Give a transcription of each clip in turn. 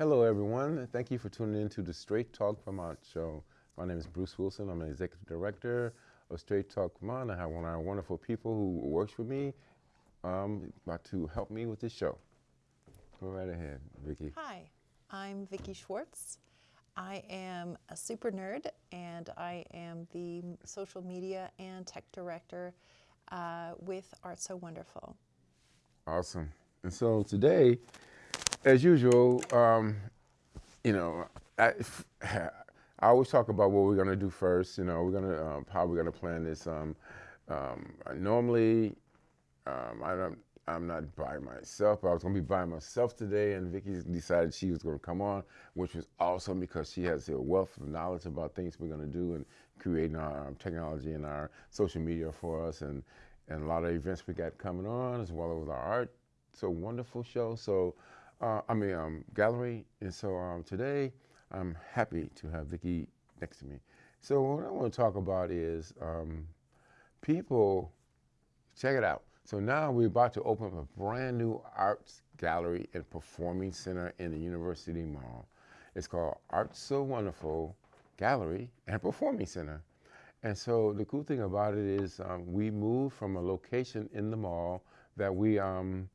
Hello, everyone. Thank you for tuning in to the Straight Talk Vermont show. My name is Bruce Wilson. I'm an executive director of Straight Talk Vermont. I have one of our wonderful people who works with me um, about to help me with this show. Go right ahead, Vicki. Hi, I'm Vicki Schwartz. I am a super nerd and I am the social media and tech director uh, with Art So Wonderful. Awesome. And so today, as usual, um, you know, I, I, always talk about what we're going to do first. You know, we're to um, how we're going to plan this. Um, um, normally, um, I don't. I'm not by myself. I was going to be by myself today, and Vicky decided she was going to come on, which was awesome because she has a wealth of knowledge about things we're going to do and creating our um, technology and our social media for us, and and a lot of events we got coming on as well as our art. So wonderful show. So uh, I mean, um, gallery. And so um, today, I'm happy to have Vicki next to me. So what I want to talk about is um, people, check it out. So now we're about to open up a brand new arts gallery and performing center in the University Mall. It's called Art So Wonderful Gallery and Performing Center. And so the cool thing about it is um, we moved from a location in the mall that we um,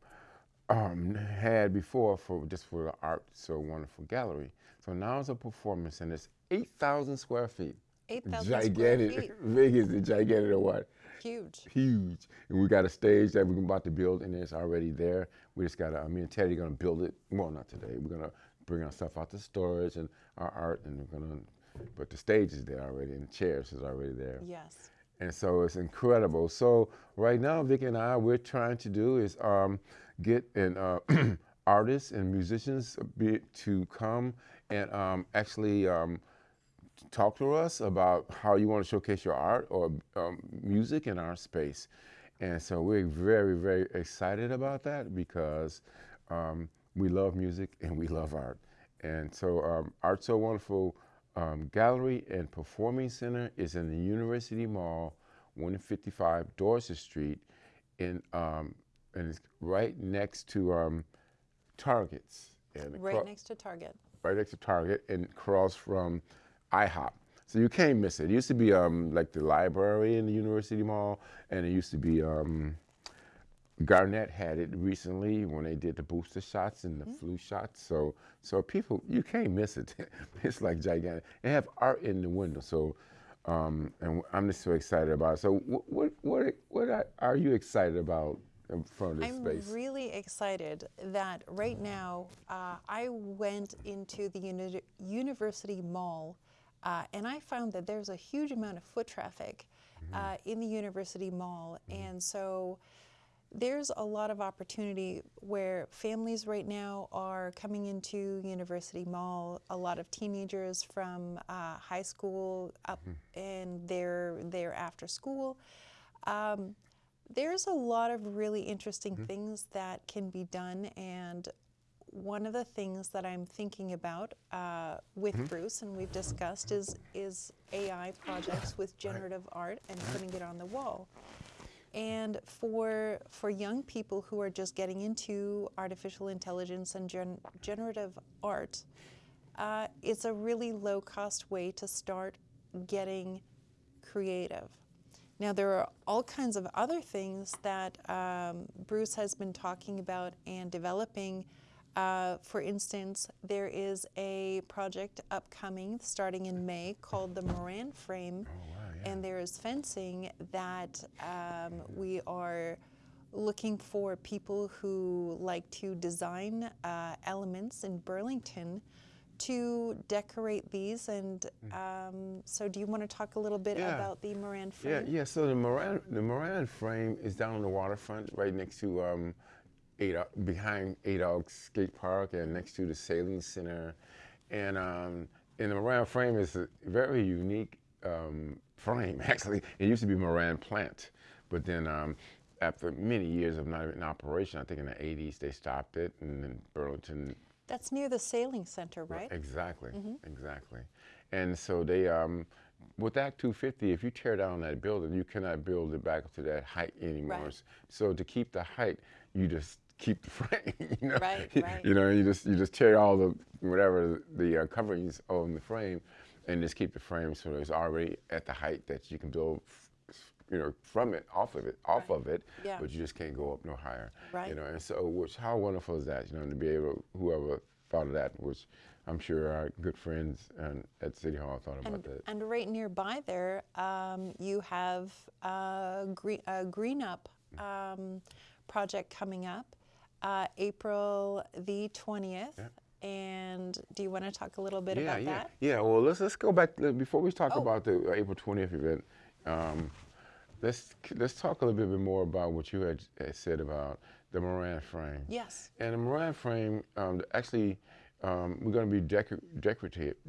um, had before for just for the art so wonderful gallery. So now it's a performance and it's 8,000 square feet. 8,000 square feet. Big is the gigantic or what? Huge. Huge. And we got a stage that we're about to build and it's already there. We just got to, me and Teddy are going to build it. Well, not today. We're going to bring our stuff out to storage and our art and we're going to, but the stage is there already and the chairs is already there. Yes. And so it's incredible. So right now, Vic and I, we're trying to do is um, get an uh, artists and musicians to come and um, actually um, talk to us about how you want to showcase your art or um, music in our space. And so we're very, very excited about that because um, we love music and we love art. And so um, Art So Wonderful um, Gallery and Performing Center is in the University Mall, 155 Dorset Street, in, um, and it's right next to um, Targets. And right next to Target. Right next to Target and across from IHOP. So you can't miss it. It used to be um, like the library in the University Mall, and it used to be um, Garnett had it recently when they did the booster shots and the mm -hmm. flu shots. So, so people, you can't miss it. it's like gigantic. They have art in the window. So, um, and I'm just so excited about it. So, what, what, what are you excited about in front of I'm space? Really excited that right now uh, I went into the uni University Mall uh, and I found that there's a huge amount of foot traffic mm -hmm. uh, in the University Mall. Mm -hmm. And so there's a lot of opportunity where families right now are coming into University Mall. A lot of teenagers from uh, high school up mm. and they're there after school. Um, there's a lot of really interesting mm. things that can be done and one of the things that I'm thinking about uh, with mm. Bruce and we've discussed is is AI projects with generative right. art and putting it on the wall. And for, for young people who are just getting into artificial intelligence and gen generative art, uh, it's a really low cost way to start getting creative. Now there are all kinds of other things that um, Bruce has been talking about and developing. Uh, for instance, there is a project upcoming starting in May called the Moran Frame. Oh, and there is fencing that um, we are looking for people who like to design uh, elements in Burlington to decorate these. And mm. um, so do you want to talk a little bit yeah. about the Moran frame? Yeah, yeah. So the Moran, the Moran frame is down on the waterfront right next to um, behind Adog Skate Park and next to the Sailing Center. And, um, and the Moran frame is a very unique um, frame. Actually, it used to be Moran plant, but then um, after many years of not in operation, I think in the 80s they stopped it, and then Burlington. That's near the sailing center, right? Exactly, mm -hmm. exactly. And so they, um, with Act 250, if you tear down that building, you cannot build it back to that height anymore. Right. So to keep the height, you just keep the frame. You know, Right, right. you know, you just you just tear all the whatever the uh, coverings on the frame, and just keep the frame so it's already at the height that you can build. You know, from it, off of it, off Right. of it, Yeah. but you just can't go up no higher. Right. You know, and so which how wonderful is that? You know, to be able whoever thought of that, which I'm sure our good friends and at City Hall thought about And, that. and right nearby there, um, you have a green, a green Up um, project coming up, uh, April the 20th. And do you want to talk a little bit yeah, about yeah, that? yeah. Well, let's let's go back before we talk Oh. about the April 20th event. Um, let's let's talk a little bit more about what you had, had said about the Moran frame. Yes. And the Moran frame, um, actually, um, we're going to be decor-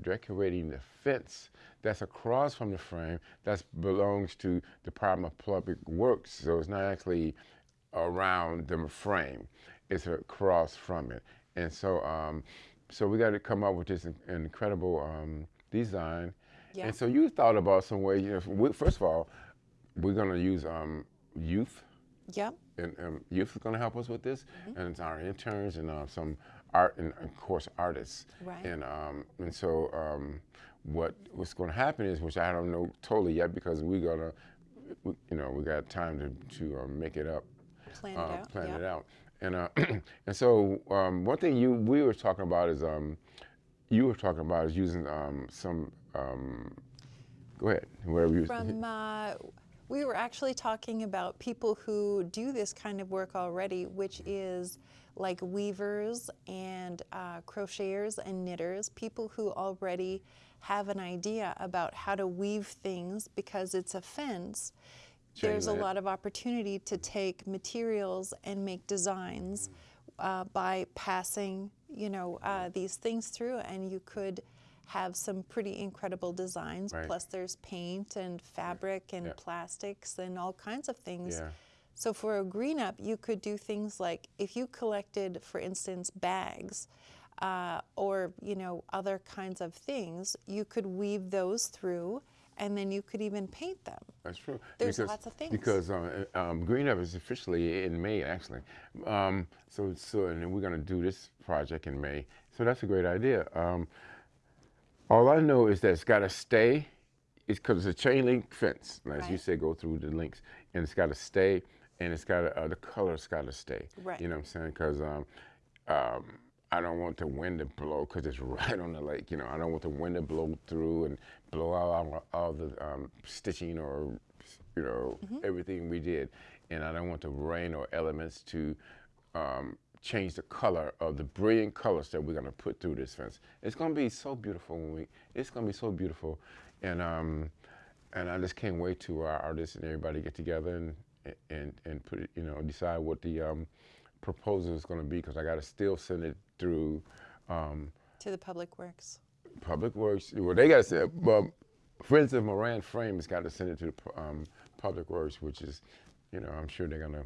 decorating the fence that's across from the frame that belongs to the Department of Public Works. So it's not actually around the frame; it's across from it. And so, um, so we got to come up with this in- incredible um, design. Yeah. And so you thought about some way. You know, first of all, we're going to use um, youth Yep. and um, youth is going to help us with this, Mm-hmm. and it's our interns and uh, some art and of course artists. Right. And um, and so um, what what's going to happen is, which I don't know totally yet, because we're gonna, we, you know, we got time to to uh, make it up, Plan it uh, out. plan it out. And uh, and so um, one thing you we were talking about is um, you were talking about is using um, some. Um, go ahead, wherever you. From uh, we were actually talking about people who do this kind of work already, which is like weavers and uh, crocheters and knitters, people who already have an idea about how to weave things because it's a fence. Chain There's a lot of opportunity to take materials and make designs uh, by passing, you know, uh, these things through, and you could have some pretty incredible designs. Right. Plus, there's paint and fabric and Yeah. plastics and all kinds of things. Yeah. So for a green up, you could do things like if you collected, for instance, bags uh, or you know other kinds of things, you could weave those through, and then you could even paint them. That's true. There's lots of things. Because uh, um, Green Up is officially in May, actually. Um, so, so, and we're going to do this project in May. So that's a great idea. All I know is that it's got to stay. It's because it's a chain link fence, as you Right. say, go through the links, and it's got to stay, and it's got to, uh, the color's got to stay. Right. You know what I'm saying? Because um, um, I don't want the wind to blow because it's right on the lake. You know, I don't want the wind to blow through and blow out all, all the um, stitching or, you know, everything we did. And I don't want the rain or elements to um, change the color of the brilliant colors that we're going to put through this fence. It's going to be so beautiful when we. It's going to be so beautiful, and um, and I just can't wait to our artists and everybody get together and and and put it, you know, decide what the um, proposal is going to be because I got to still send it through um, To the Public Works. Public Works. Well, they got to say, well, Friends of Moran Frame has got to send it to the um, Public Works, which is, you know, I'm sure they're gonna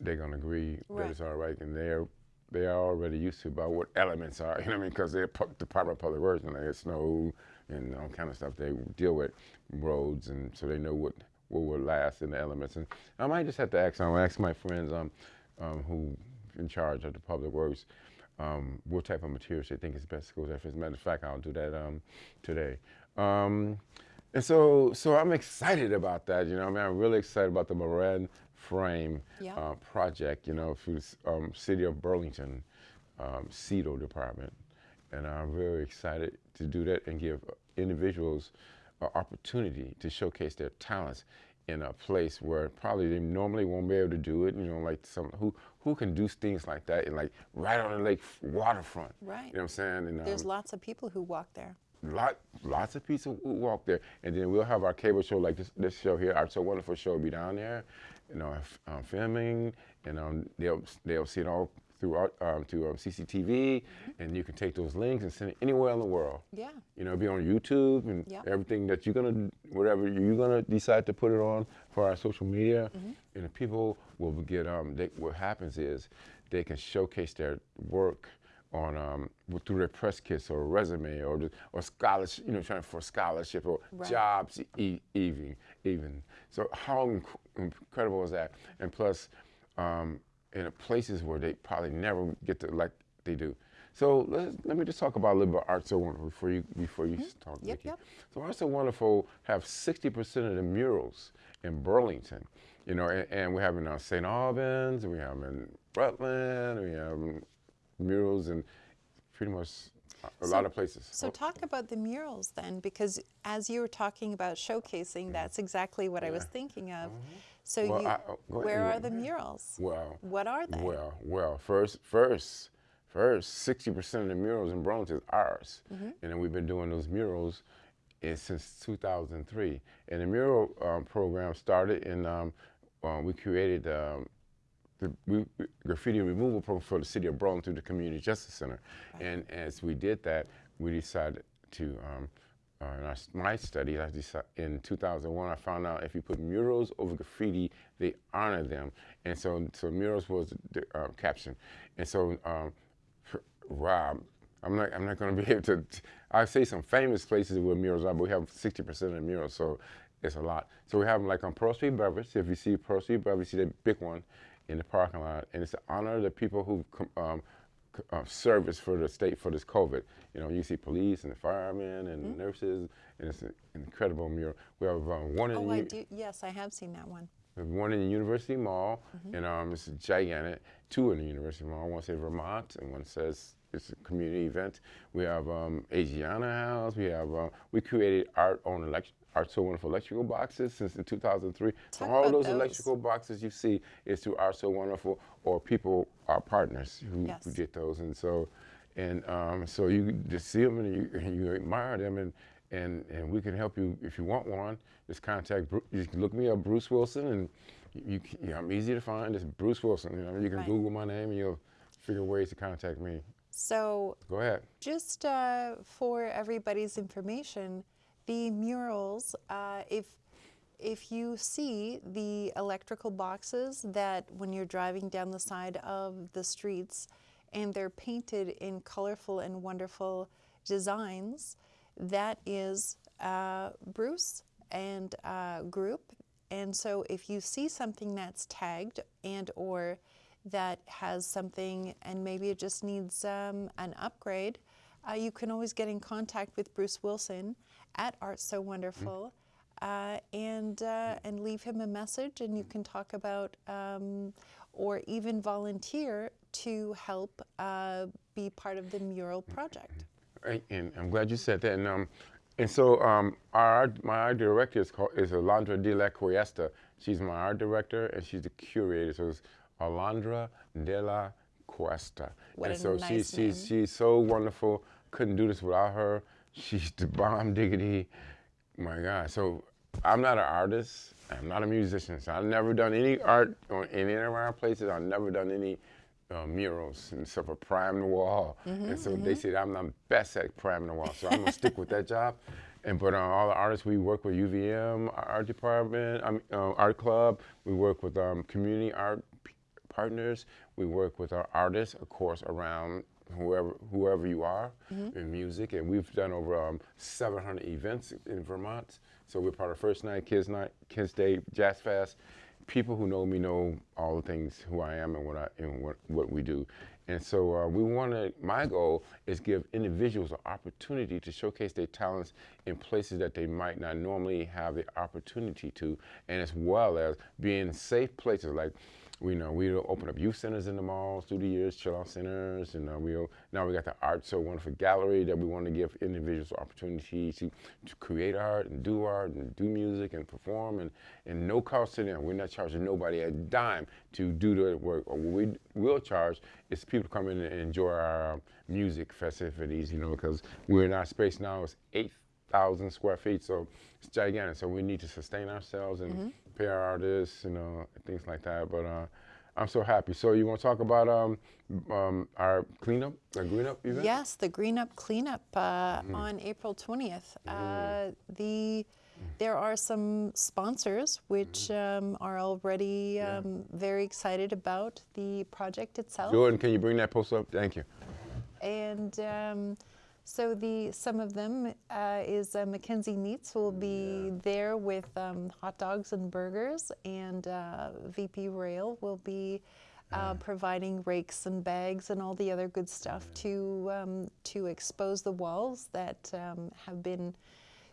they're gonna agree Right. that it's all right, and they're they are already used to about what elements are. You know what I mean? Because they're pu- Department of Public Works and they get snow and all kind of stuff. They deal with roads, and so they know what what will last in the elements. And I might just have to ask. I'll ask my friends um, um, who in charge of the Public Works um, what type of materials they think is best to go there. As a matter of fact, I'll do that um, today. Um, and so, so I'm excited about that. You know, I mean, I'm really excited about the Moran Frame Yeah. uh, project. You know, through the um, City of Burlington, um, CEDO department, and I'm very excited to do that and give individuals an opportunity to showcase their talents in a place where probably they normally won't be able to do it. You know, like some who who can do things like that and like right on the lake waterfront. Right. You know what I'm saying? And, There's um, lots of people who walk there. lot, lots of people who walk there, and then we'll have our cable show like this, this show here. Our so wonderful show will be down there, you know, f- um, filming, and um, they'll they'll see it all throughout um, to um, CCTV, and you can take those links and send it anywhere in the world. Yeah. You know, be on YouTube and everything that you're gonna, whatever you're gonna decide to put it on for our social media, Mm-hmm. and the people will get. Um, they, what happens is they can showcase their work on um, through their press kits or resume or or scholarship, you know, trying for scholarship or Right. jobs e- even even. So how incredible is that? And plus. Um, in places where they probably never get to like they do. So let, let me just talk about a little bit of Art So Wonderful before you before you Mm-hmm. talk. Yep, yep. So Art So Wonderful have 60% of the murals in Burlington, you know, and, and we have in uh, St. Albans, we have in Rutland, we have murals in pretty much a So- lot of places. So Oh, talk about the murals then, because as you were talking about showcasing, that's exactly what I was thinking of. So Mm-hmm. Well, you, I- oh, go ahead, where are the murals? well, What are they? Well, well, first, first, first, sixty percent of the murals in Burlington is ours, Mm-hmm. and then we've been doing those murals eh, since 2003. And the mural um, program started in um, uh, we created um, the we- graffiti removal program for the city of Burlington through the Community Justice Center. And as we did that, we decided to. Um, uh, in our, my study, I decided, in 2001, I found out if you put murals over graffiti, they honor them. And so, so murals was the uh, caption. And so, um, Rob, I'm not, I'm not going to be able to. I say some famous places where murals are, but we have 60% of the murals, so it's a lot. So we have them like on Pearl Street Beverage. If you see Pearl Street Beverage, you see that big one in the parking lot, and it's to honor the people who um, uh, service for the state for this COVID. You know, you see police and the firemen and Mm-hmm. nurses, and it's an incredible mural. We have um, one in Oh, the I do. Yes, I have seen that one. we have one in the University Mall, Mm-hmm. and um, it's gigantic. Two in the University Mall. One says Vermont, and one says it's a community event. We have um, Asiana House. We have uh, we created art on elect- art so wonderful electrical boxes since in 2003. so all those, those. electrical boxes you see is through our so wonderful or people our partners who, who get those, and so and um, so you just see them and you, and you admire them and. And, and we can help you if you want one. Just contact. Bru- You can look me up, Bruce Wilson, and you, yeah, I'm easy to find. It's Bruce Wilson. You know, you can Right. Google my name and you'll figure ways to contact me. So Go ahead. just uh, for everybody's information, the murals, uh, if if you see the electrical boxes that when you're driving down the side of the streets and they're painted in colorful and wonderful designs, that is uh, Bruce and uh, group. And so if you see something that's tagged and or that has something and maybe it just needs um, an upgrade, uh, you can always get in contact with Bruce Wilson at Art So Wonderful uh, and uh, and leave him a message, and you can talk about um, or even volunteer to help uh, be part of the mural project. Right, And I'm glad you said that. And um, and so um, our my art director is called is Alondra de la Cuesta. She's my art director and she's the curator. So it's Alondra de la Cuesta. What and a so nice she's she's name. she's so wonderful. Couldn't do this without her. She's the bomb diggity. My God. So I'm not an artist. I'm not a musician. So I've never done any art on any of our places. I've never done any uh, murals and stuff for prime the wall. and so they said I'm the best at priming the wall. So I'm gonna stick with that job. And but uh, all the artists we work with UVM our art department, um, uh, art club. We work with um, community art p- partners. We work with our artists, of course, around whoever whoever you are in music. And we've done over um, 700 events in Vermont. So we're part of First Night, Kids Night, Kids Day, Jazz Fest. People who know me know all the things who I am and what I and what, what we do. And so uh, we want to. My goal is give individuals an opportunity to showcase their talents in places that they might not normally have the opportunity to, and as well as being safe places like. We know we open up youth centers in the malls through the years, chill out centers, and uh, we now we got the art so wonderful gallery that we want to give individuals opportunity to, to create art and do art and do music and perform and, and no cost to them. We're not charging nobody a dime to do the work. Or what we will charge is people to come in and enjoy our um, music festivities, you know, because we're in our space now is eight thousand square feet, so it's gigantic. So we need to sustain ourselves and pay our artists, you know, things like that. But uh, I'm so happy. So you want to talk about um, um, our cleanup, our green up event? Yes, the Green Up Cleanup uh, on April 20th. Uh, the there are some sponsors which um, are already um, very excited about the project itself. Jordan, can you bring that post up? Thank you. And um, so the some of them uh, is uh, McKenzie Meats will be there with um, hot dogs and burgers, and uh, VP Rail will be uh, providing rakes and bags and all the other good stuff to um, to expose the walls that um, have been,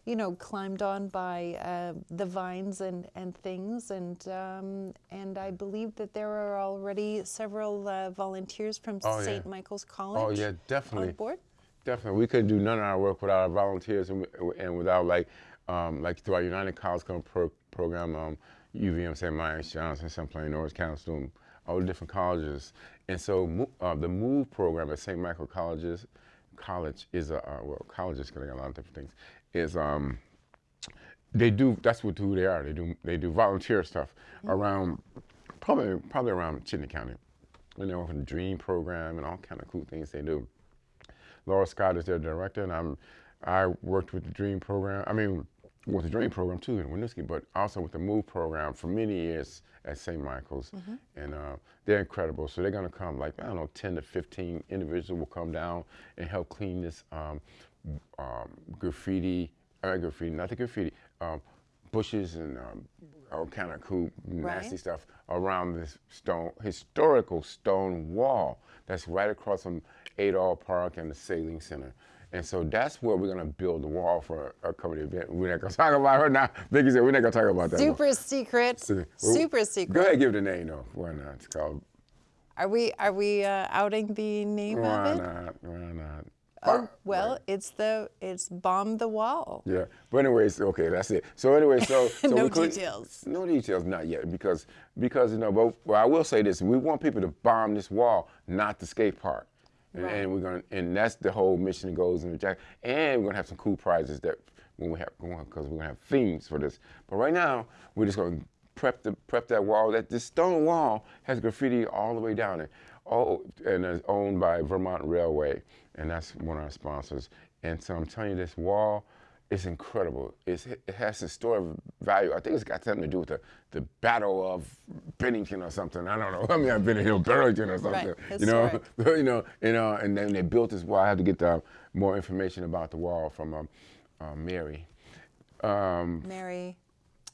you know, climbed on by uh, the vines and, and things. And um, and I believe that there are already several uh, volunteers from Oh, yeah. St. Michael's College. Oh yeah, definitely. On board. Definitely, we couldn't do none of our work without our volunteers and, and without like, um, like through our United College Come pro- program, um, UVM, St. Mike's, Johnson, Champlain, Orange County, all the different colleges. And so uh, the MOVE program at St. Michael Colleges, college is a uh, well, college is getting a lot of different things. Is um, they do that's what who they are. They do they do volunteer stuff around probably probably around Chittenden County. And they're on the Dream program and all kind of cool things they do. Laura Scott is their director, and I'm I worked with the Dream program. I mean, with the Dream program too in Winooski, but also with the Move program for many years at St. Michael's, and uh, they're incredible. So they're gonna come like I don't know, 10 to 15 individuals will come down and help clean this um, um, graffiti, uh, graffiti, not the graffiti, um, bushes and um, all kind of cool nasty Right. stuff around this stone historical stone wall that's right across from Adol Park and the Sailing Center. And so that's where we're gonna build the wall for a coming event. We're not gonna talk about it now. Vicky said we're not gonna talk about that. one. Super secret. So, well, Super secret. Go ahead, give the name though. Why not? It's called. Are we are we uh, outing the name Why of it? not? Why not? Oh well, it's the it's bomb the wall. Yeah, but anyways, okay, that's it. So anyway, so, so No clean- details. No details, not yet, because because you know. But well, I will say this: we want people to bomb this wall, not the skate park, and, Right. and we're gonna, and that's the whole mission and goals in the jack. And we're gonna have some cool prizes that when we have because we're gonna have themes for this. But right now, we're just gonna prep the prep that wall. That this stone wall has graffiti all the way down it. Oh, and it's owned by Vermont Railway, and that's one of our sponsors. And so I'm telling you, this wall is incredible. It's, it has historic value. I think it's got something to do with the, the Battle of Bennington or something. I don't know. I mean, I've been in Burlington or something. Right, You know, you know, you know, and then they built this wall. I had to get the, more information about the wall from um, uh, Mary. Um, Mary.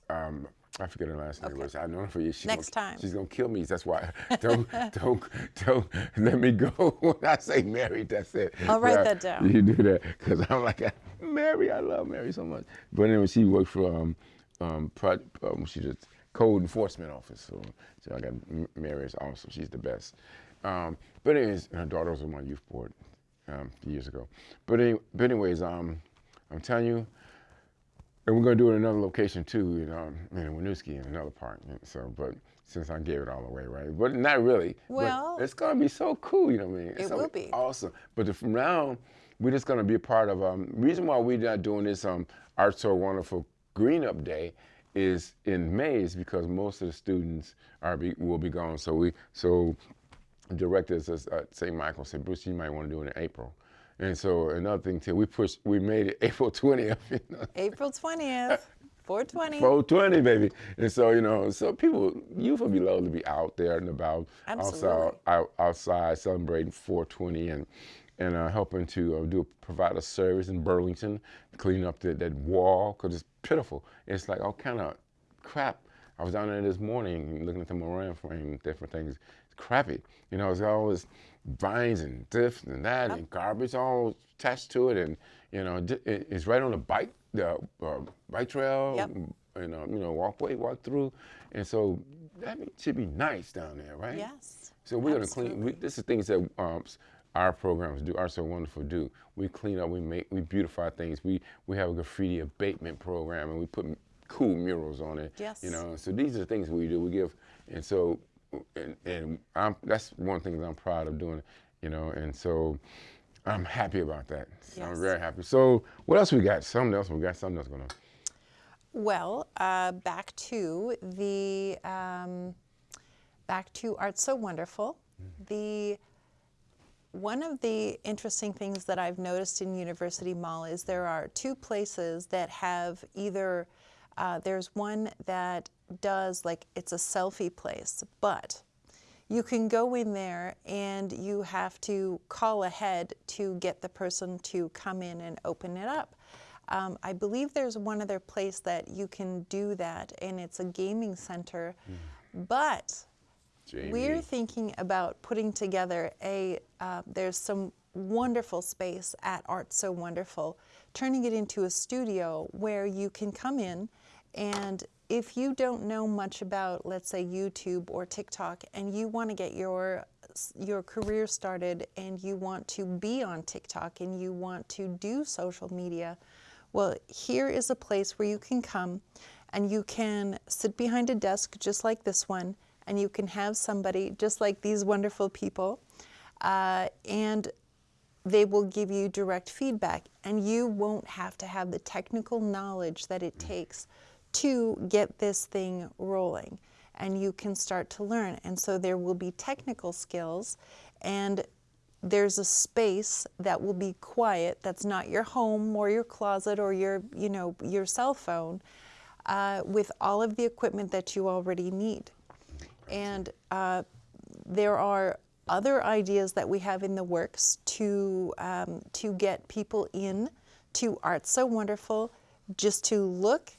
um, I forget her last name. Okay. was. I know her for years. She's Next gonna, time. she's gonna kill me. That's why. Don't, don't, don't let me go when I say Mary. That's it. I'll write Yeah, that down. You do that because I'm like Mary. I love Mary so much. But anyway, she worked for um, um, pro, um she just code enforcement office. So, so I got M- Mary is awesome. She's the best. Um, but anyways, her daughter was on my youth board um, years ago. But, any, but anyways, um, I'm telling you. And we're gonna do it in another location too, you know, in Winooski in another park. So, but since I gave it all away, right? But not really. But Well- it's gonna be so cool, you know what I mean? It's It will be. awesome. But from now, we're just gonna be a part of. Um, reason why we're not doing this um, Art So Wonderful Green Up Day is in May is because most of the students are be, will be gone. So we so directors at St. Michael said, Bruce, you might want to do it in April. And so another thing too, we pushed, we made it April 20th. You know? April twentieth. Four twenty. 420, baby. And so, you know, so people, youth will be loved to be out there and about, Absolutely. outside, outside celebrating 420 and and uh, helping to uh, do provide a service in Burlington, cleaning up the, that wall because it's pitiful. It's like all kind of crap. I was down there this morning looking at the Moran frame, different things. It's crappy. You know, it's always vines and this and that and garbage all attached to it. And, you know, it's right on the bike, the uh, bike trail, Yep. and, uh, you know, walkway, walk through. And so that should be nice down there, right? Yes. So we're gonna clean. We, this is things that um, our programs do. Are so wonderful. Do we clean up? We make we beautify things. We we have a graffiti abatement program, and we put cool murals on it. Yes. You know. So these are the things we do. We give, and so and and I'm that's one thing that I'm proud of doing. You know, and so I'm happy about that. Yes. I'm very happy. So what else we got? Something else. We got something else going on. Well, uh, back to the um, back to Art So Wonderful. The one of the interesting things that I've noticed in University Mall is there are two places that have either uh, there's one that does like it's a selfie place, but you can go in there and you have to call ahead to get the person to come in and open it up. Um, I believe there's one other place that you can do that, and it's a gaming center. But Jamie. We're thinking about putting together a, uh, there's some wonderful space at Art So Wonderful, turning it into a studio where you can come in and if you don't know much about, let's say, YouTube or TikTok, and you want to get your your career started, and you want to be on TikTok, and you want to do social media, well, here is a place where you can come, and you can sit behind a desk just like this one, and you can have somebody just like these wonderful people, uh, and they will give you direct feedback, and you won't have to have the technical knowledge that it takes to get this thing rolling and you can start to learn. And so there will be technical skills and there's a space that will be quiet that's not your home or your closet or your you know your cell phone uh, with all of the equipment that you already need and uh, there are other ideas that we have in the works to um, to get people in to art so wonderful just to look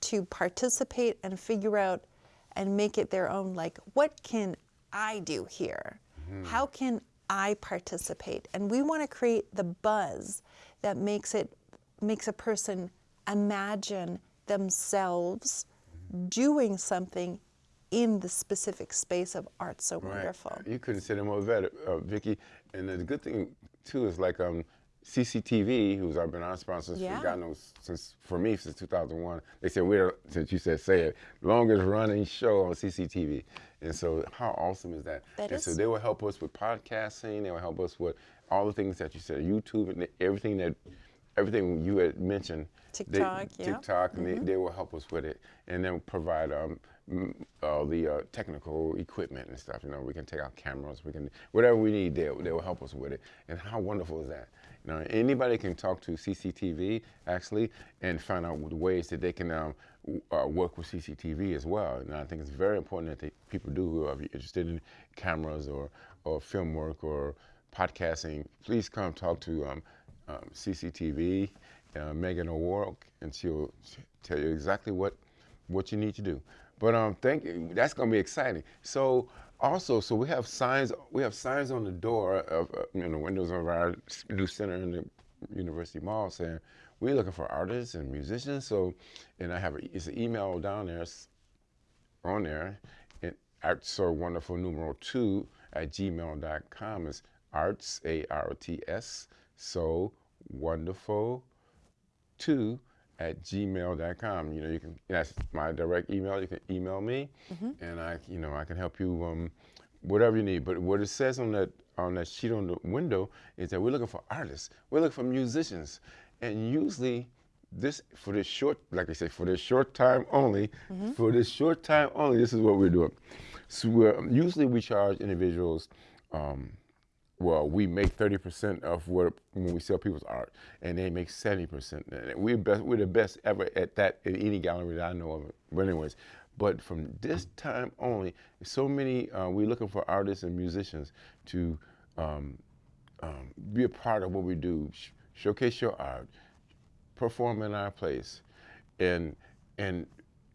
to participate and figure out and make it their own like what can i do here? Mm-hmm. how can i participate? And we want to create the buzz that makes it makes a person imagine themselves doing something in the specific space of art so right. wonderful. You couldn't say it more better uh, vicki and the good thing too is like um CCTV, who's been our sponsor yeah. for God knows since for me since 2001. They said we're since you said say it longest running show on CCTV, and so how awesome is that? that and is. so they will help us with podcasting. They will help us with all the things that you said, YouTube, and everything that everything you had mentioned. TikTok, they, yeah. TikTok, and mm-hmm. they, they will help us with it, and then provide um, all the uh, technical equipment and stuff. You know, we can take our cameras, we can whatever we need. They they will help us with it. And how wonderful is that? Know, anybody can talk to CCTV actually and find out ways that they can um, uh, work with CCTV as well. And I think it's very important that they, people do who are interested in cameras or, or film work or podcasting. Please come talk to um, um, CCTV, uh, Megan O'Rourke, and she'll tell you exactly what what you need to do. But um, thank you. That's going to be exciting. So also, so we have signs. We have signs on the door of uh, you know the windows of our new center in the University Mall saying we're looking for artists and musicians. So, and I have a, it's an email down there on there, and arts wonderful numeral two at gmail.com is arts a r t s so wonderful two at gmail.com. You know, you can, that's my direct email. You can email me mm-hmm. and I, you know, I can help you, um, whatever you need. But what it says on that, on that sheet on the window is that we're looking for artists. We're looking for musicians. And usually this, for this short, like I say, for this short time only, mm-hmm. for this short time only, this is what we're doing. So we're, usually we charge individuals, um, well, we make 30% of what when we sell people's art, and they make 70%. We're, best, we're the best ever at that in any gallery that I know of. But anyways, but from this time only, so many, uh, we're looking for artists and musicians to um, um, be a part of what we do, sh- showcase your art, perform in our place. And, and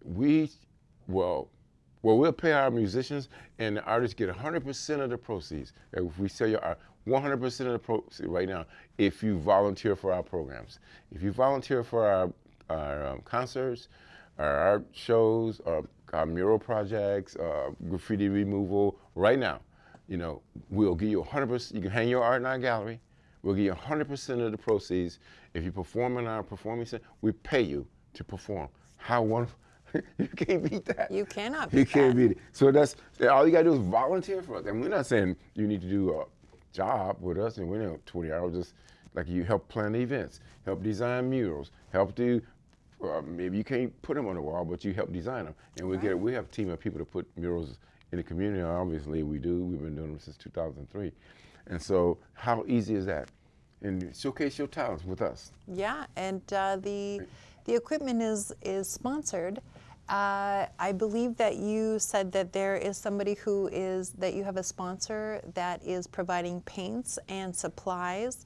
we, well, well, we'll pay our musicians, and the artists get 100% of the proceeds. If we sell your art, 100% of the proceeds right now, if you volunteer for our programs. If you volunteer for our, our um, concerts, our art shows, our, our mural projects, uh, graffiti removal, right now, you know, we'll give you 100%. You can hang your art in our gallery. We'll give you 100% of the proceeds. If you perform in our performing center, we pay you to perform. How wonderful. you can't beat that. You cannot beat You can't that. beat it. So that's all you gotta do is volunteer for us. And we're not saying you need to do a job with us and we're not 20 hours. Just like you help plan events, help design murals, help do. Uh, maybe you can't put them on the wall, but you help design them. And we right. get we have a team of people to put murals in the community. Obviously, we do. We've been doing them since 2003. And so, how easy is that? And showcase your talents with us. Yeah, and uh, the the equipment is is sponsored uh, I believe that you said that there is somebody who is, that you have a sponsor that is providing paints and supplies.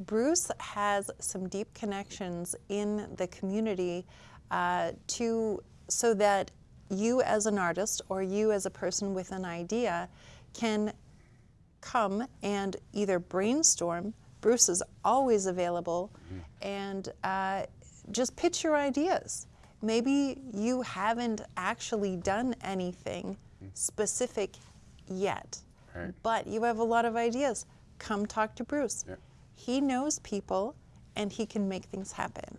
Bruce has some deep connections in the community uh, to, so that you as an artist or you as a person with an idea can come and either brainstorm. Bruce is always available, and uh, just pitch your ideas. Maybe you haven't actually done anything specific yet, Right. but you have a lot of ideas. Come talk to Bruce. Yeah. He knows people, and he can make things happen.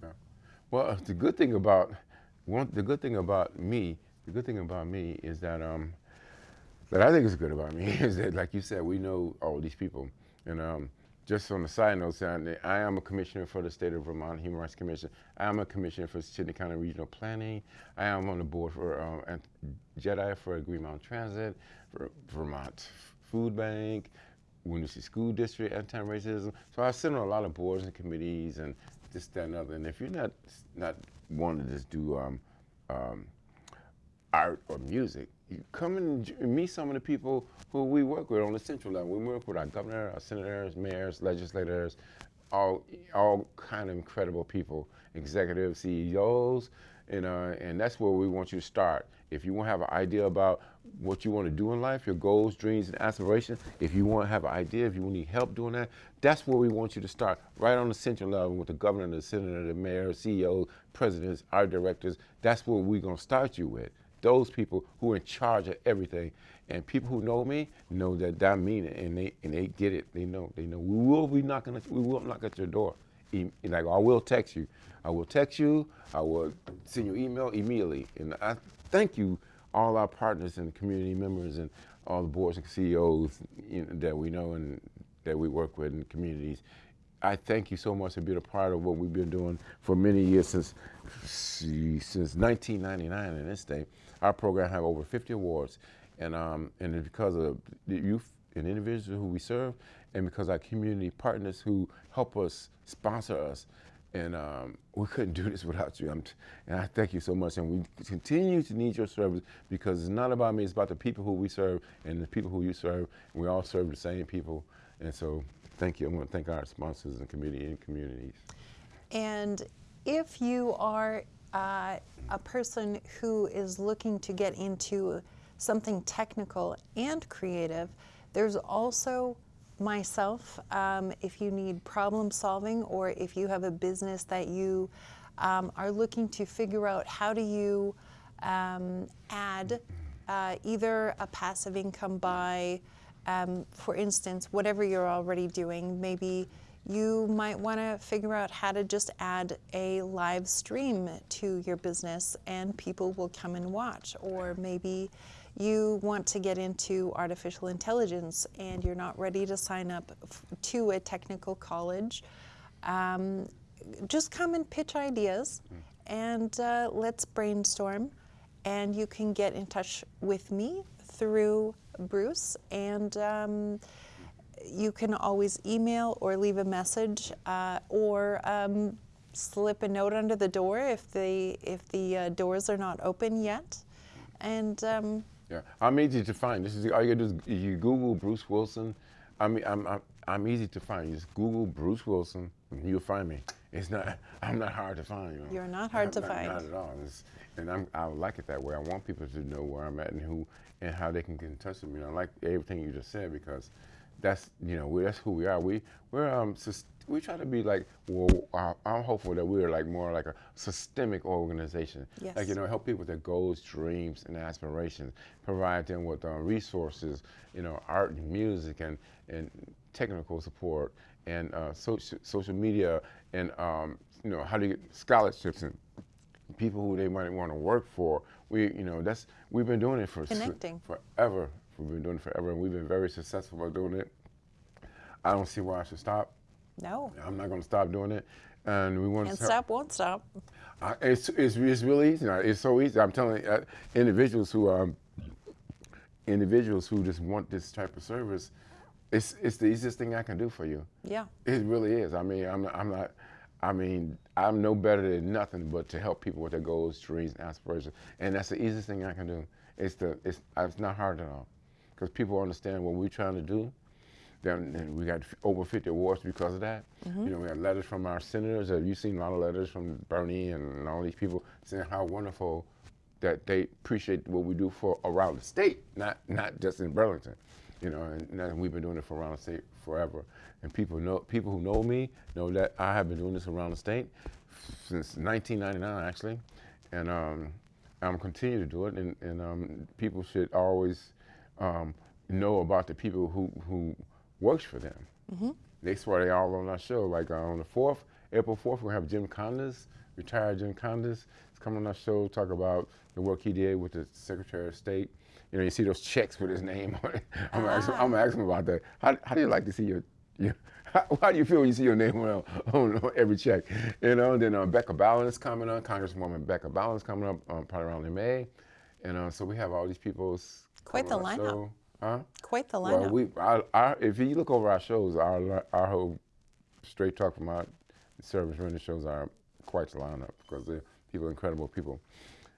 Well, uh, the good thing about one, the good thing about me, the good thing about me is that um, that I think is good about me is that, like you said, we know all these people, and um, just on the side note, I am a commissioner for the state of Vermont Human Rights Commission. I am a commissioner for Chittenden County Regional Planning. I am on the board for um, Jedi for Green Mountain Transit, for Vermont Food Bank, Winooski School District, anti-racism. So I sit on a lot of boards and committees and this, that, and other. And if you're not not wanting to just do um, um, art or music, come and meet some of the people who we work with on the central level. We work with our governor, our senators, mayors, legislators, all all kind of incredible people, executives, CEOs, and uh, and that's where we want you to start. If you want to have an idea about what you want to do in life, your goals, dreams, and aspirations, if you want to have an idea, if you want need help doing that, that's where we want you to start, right on the central level with the governor, the senator, the mayor, CEO, presidents, our directors. That's where we're going to start you with those people who are in charge of everything. And people who know me know that I mean it, and they and they get it. They know. They know. We will be knocking. At, we will knock at your door. Like I will text you. I will text you. I will send you email immediately. And I thank you, all our partners and community members and all the boards and CEOs you know, that we know and that we work with in communities. I thank you so much for being a part of what we've been doing for many years since since 1999 in this state. Our program have over 50 awards, and um, and it's because of the youth and individuals who we serve, and because our community partners who help us sponsor us. And um, we couldn't do this without you. I'm and I thank you so much. And we continue to need your service because it's not about me, it's about the people who we serve and the people who you serve. We all serve the same people. And so thank you. I want to thank our sponsors and community and communities. And if you are uh, a person who is looking to get into something technical and creative, there's also myself. Um, if you need problem solving or if you have a business that you um, are looking to figure out how do you um, add uh, either a passive income by, um, for instance, whatever you're already doing, maybe you might want to figure out how to just add a live stream to your business and people will come and watch. Or maybe you want to get into artificial intelligence and you're not ready to sign up to a technical college. Um, just come and pitch ideas and uh, let's brainstorm. And you can get in touch with me through Bruce and um, you can always email or leave a message uh, or um, slip a note under the door if the if the uh, doors are not open yet. And um, Yeah, I'm easy to find. This is all you do is you Google Bruce Wilson. I mean, I'm, I'm I'm easy to find. You just Google Bruce Wilson, and you'll find me. It's not. I'm not hard to find. You know? You're not hard to not, find. Not at all. It's, and I'm, I like it that way. I want people to know where I'm at and who and how they can get in touch with me. I like everything you just said because that's you know we, that's who we are. We we're um we try to be like well I'm hopeful that we're like more like a systemic organization. Yes. Like you know help people with their goals, dreams, and aspirations. Provide them with uh, resources, you know, art and music and and technical support and uh, social social media and um, you know how to get scholarships and people who they might want to work for. We, you know, that's we've been doing it for Connecting. forever. We've been doing it forever, and we've been very successful at doing it. I don't see why I should stop. no, I'm not going to stop doing it, and we want can't to. stop, won't stop. I, it's, it's it's really easy. It's so easy. I'm telling uh, individuals who um, individuals who just want this type of service. It's it's the easiest thing I can do for you. Yeah, It really is. I mean, I'm I'm not. I mean, I'm no better than nothing but to help people with their goals, dreams, and aspirations, and that's the easiest thing I can do. It's the it's uh, it's not hard at all, because people understand what we're trying to do. Then and we got over 50 awards because of that. Mm-hmm. You know, we got letters from our senators. Have you seen a lot of letters from Bernie and all these people saying how wonderful that they appreciate what we do for around the state, not not just in Burlington. You know, and, and we've been doing it for around the state forever. And people know people who know me know that I have been doing this around the state since 1999, actually, and um, I'm continue to do it. And, and um, people should always um, know about the people who who works for them. Mm-hmm. They swear they all on our show. Like uh, on the fourth, April fourth, we're have Jim Condos, retired Jim Condos, is coming on our show talk about the work he did with the Secretary of State. You know, you see those checks with his name on it. I'm gonna ask him, I'm gonna ask him about that. How, how do you like to see your your how, how, do you feel when you see your name on, on, every check? You know, then uh, Becca is coming on, Congresswoman Becca Balint is coming up um, probably around in May. And uh, so we have all these people. Quite the lineup. Show. Huh? Quite the lineup. Well, we, our, our, if you look over our shows, our, our whole Straight Talk from our service running shows are quite the lineup because they're people, incredible people.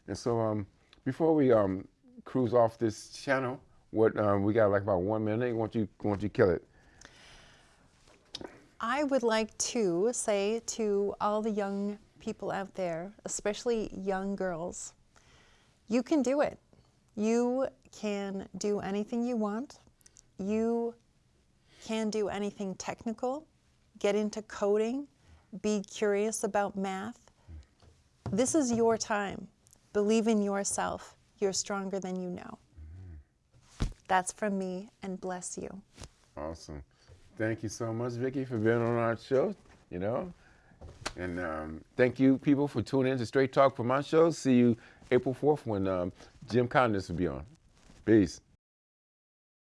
And so um, before we um, cruise off this channel, what um, we got like about one minute. Won't you, won't you kill it? I would like to say to all the young people out there, especially young girls, you can do it. You can do anything you want. You can do anything technical. Get into coding. Be curious about math. This is your time. Believe in yourself. You're stronger than you know. That's from me, and bless you. Awesome. Thank you so much, Vicki, for being on our show. You know, and um, thank you, people, for tuning in to Straight Talk for my show. See you April 4th when um, Jim Condos will be on. Peace.